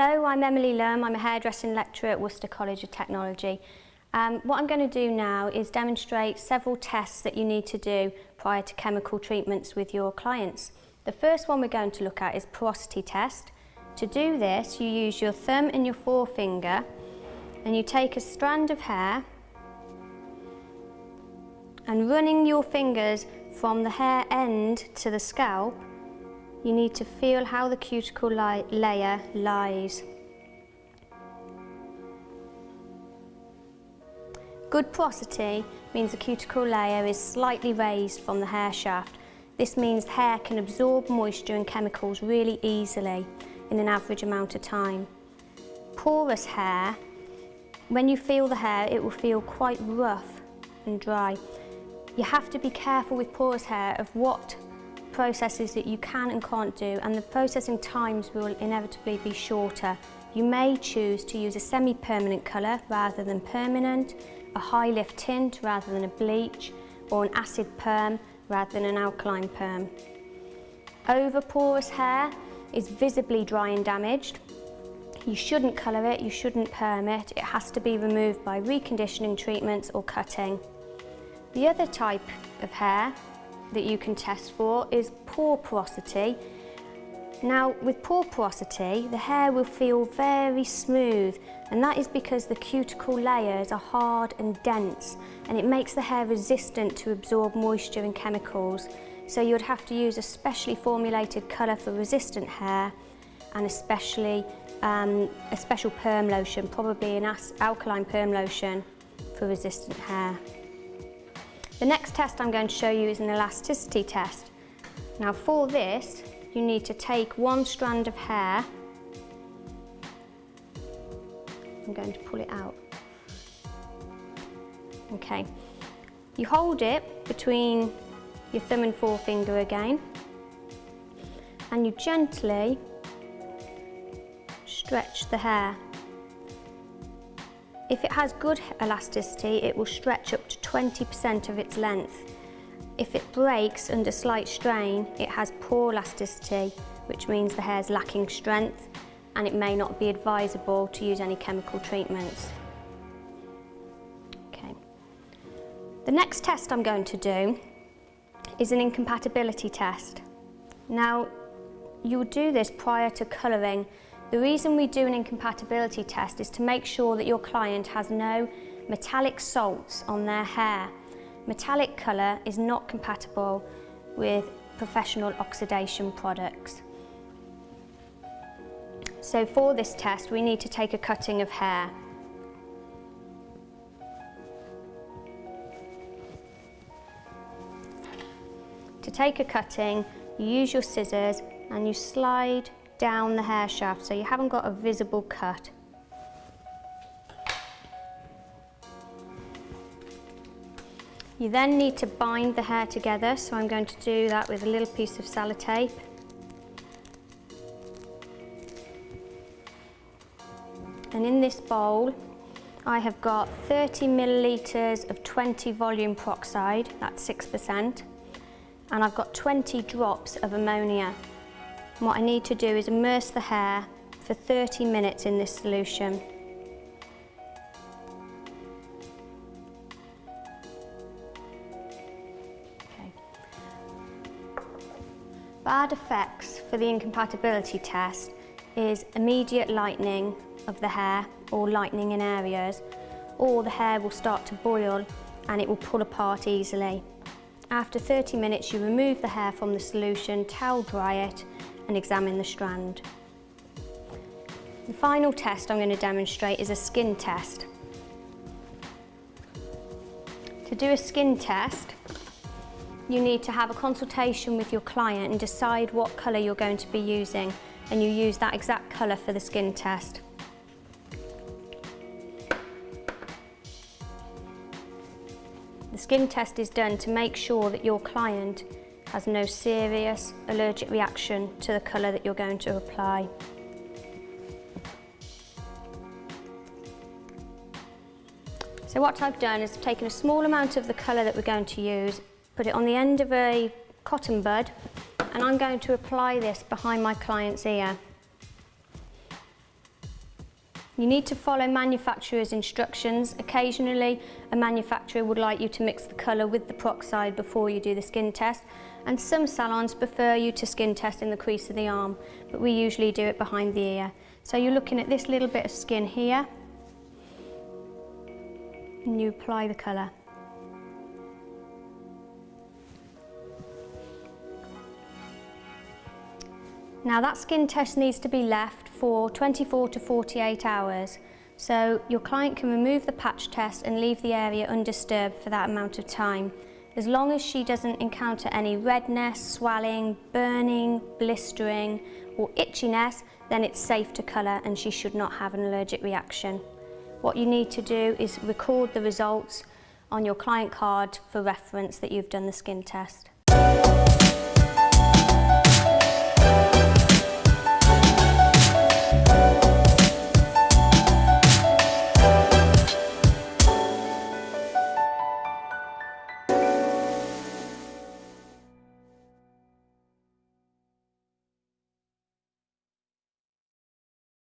Hello, I'm Emily Lum. I'm a hairdressing lecturer at Worcester College of Technology. Um, what I'm going to do now is demonstrate several tests that you need to do prior to chemical treatments with your clients. The first one we're going to look at is porosity test. To do this, you use your thumb and your forefinger and you take a strand of hair and running your fingers from the hair end to the scalp you need to feel how the cuticle li layer lies. Good porosity means the cuticle layer is slightly raised from the hair shaft. This means hair can absorb moisture and chemicals really easily in an average amount of time. Porous hair, when you feel the hair, it will feel quite rough and dry. You have to be careful with porous hair of what processes that you can and can't do and the processing times will inevitably be shorter. You may choose to use a semi-permanent colour rather than permanent, a high lift tint rather than a bleach, or an acid perm rather than an alkaline perm. Over porous hair is visibly dry and damaged. You shouldn't colour it, you shouldn't perm it. It has to be removed by reconditioning treatments or cutting. The other type of hair that you can test for is pore porosity. Now, with pore porosity, the hair will feel very smooth, and that is because the cuticle layers are hard and dense, and it makes the hair resistant to absorb moisture and chemicals. So you'd have to use a specially formulated colour for resistant hair, and especially um, a special perm lotion, probably an alkaline perm lotion for resistant hair. The next test I'm going to show you is an elasticity test. Now for this, you need to take one strand of hair. I'm going to pull it out. Okay. You hold it between your thumb and forefinger again and you gently stretch the hair. If it has good elasticity, it will stretch up to 20% of its length. If it breaks under slight strain, it has poor elasticity, which means the hair is lacking strength and it may not be advisable to use any chemical treatments. Okay. The next test I'm going to do is an incompatibility test. Now, you'll do this prior to colouring the reason we do an incompatibility test is to make sure that your client has no metallic salts on their hair. Metallic colour is not compatible with professional oxidation products. So for this test we need to take a cutting of hair. To take a cutting, you use your scissors and you slide down the hair shaft so you haven't got a visible cut. You then need to bind the hair together, so I'm going to do that with a little piece of sellotape. And in this bowl, I have got 30 millilitres of 20 volume peroxide, that's 6%, and I've got 20 drops of ammonia. And what I need to do is immerse the hair for 30 minutes in this solution. Okay. Bad effects for the incompatibility test is immediate lightening of the hair or lightening in areas or the hair will start to boil and it will pull apart easily. After 30 minutes you remove the hair from the solution, towel dry it and examine the strand. The final test I'm going to demonstrate is a skin test. To do a skin test, you need to have a consultation with your client and decide what colour you're going to be using and you use that exact colour for the skin test. The skin test is done to make sure that your client has no serious allergic reaction to the colour that you're going to apply. So what I've done is taken a small amount of the colour that we're going to use, put it on the end of a cotton bud, and I'm going to apply this behind my client's ear. You need to follow manufacturer's instructions. Occasionally, a manufacturer would like you to mix the colour with the peroxide before you do the skin test, and some salons prefer you to skin test in the crease of the arm, but we usually do it behind the ear. So you're looking at this little bit of skin here, and you apply the colour. Now that skin test needs to be left for 24 to 48 hours. So your client can remove the patch test and leave the area undisturbed for that amount of time. As long as she doesn't encounter any redness, swelling, burning, blistering or itchiness, then it's safe to colour and she should not have an allergic reaction. What you need to do is record the results on your client card for reference that you've done the skin test.